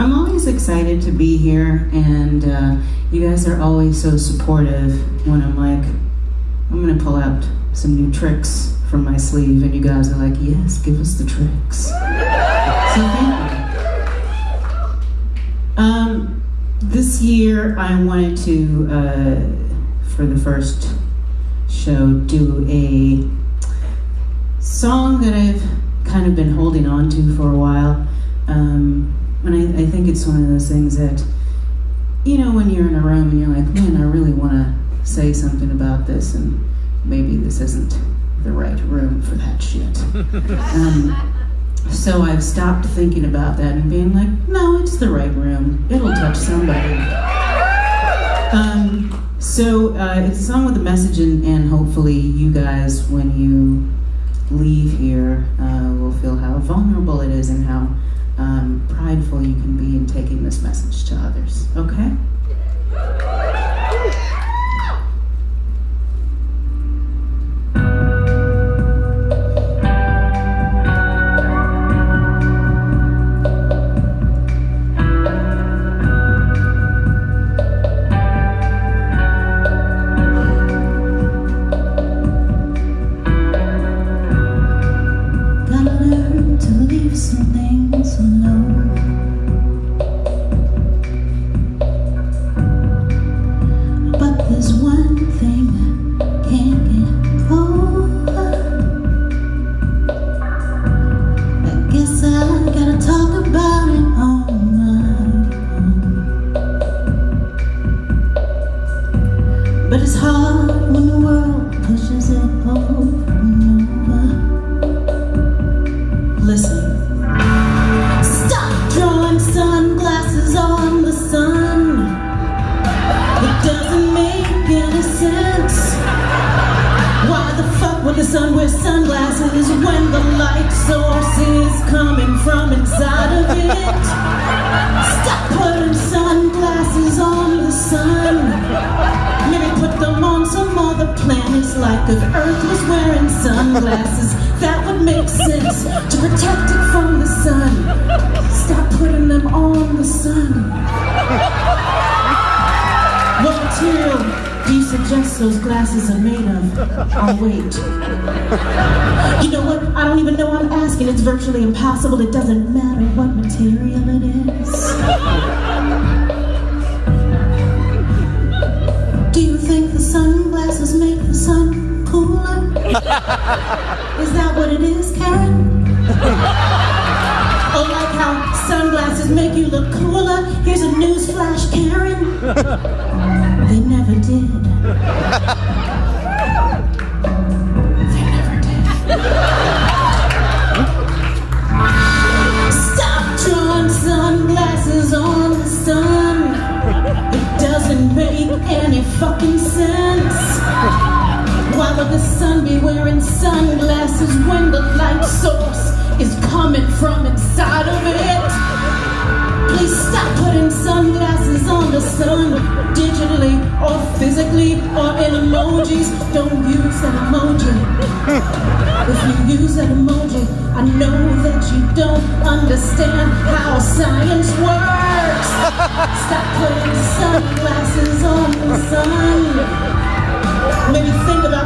I'm always excited to be here, and uh, you guys are always so supportive when I'm like, I'm gonna pull out some new tricks from my sleeve, and you guys are like, yes, give us the tricks. so thank you. Um, this year, I wanted to, uh, for the first show, do a song that I've kind of been holding on to for a while. Um, and I, I think it's one of those things that, you know, when you're in a room and you're like, man, I really want to say something about this, and maybe this isn't the right room for that shit. Um, so I've stopped thinking about that and being like, no, it's the right room. It'll touch somebody. Um, so uh, it's a song with a message, and, and hopefully you guys, when you leave here, uh, will feel how vulnerable it is and how you can be in taking this message to others. Okay? But it's hard when the world pushes it over. Listen. Stop drawing sunglasses on the sun. It doesn't make any sense. Why the fuck would the sun wear sunglasses when the light source is coming from other planets Like if Earth was wearing sunglasses That would make sense To protect it from the sun Stop putting them on the sun What material do you suggest those glasses are made of? I'll wait. You know what? I don't even know I'm asking. It's virtually impossible. It doesn't matter what material it is. is that what it is, Karen? oh, like how sunglasses make you look cooler? Here's a news flash, Karen. they never did. they never did. Stop drawing sunglasses on the sun. It doesn't make any fucking the sun be wearing sunglasses when the light source is coming from inside of it? Please stop putting sunglasses on the sun digitally or physically or in emojis. Don't use that emoji. If you use that emoji, I know that you don't understand how science works. Stop putting sunglasses on the sun. Maybe think about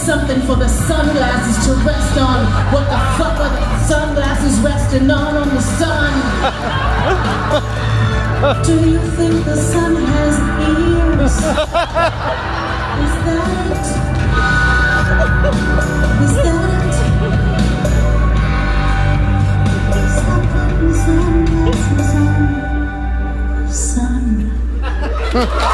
something for the sunglasses to rest on. What the fuck are the sunglasses resting on on the sun? Do you think the sun has ears? Is that it? Is that it? Stop putting sunglasses on. Sun.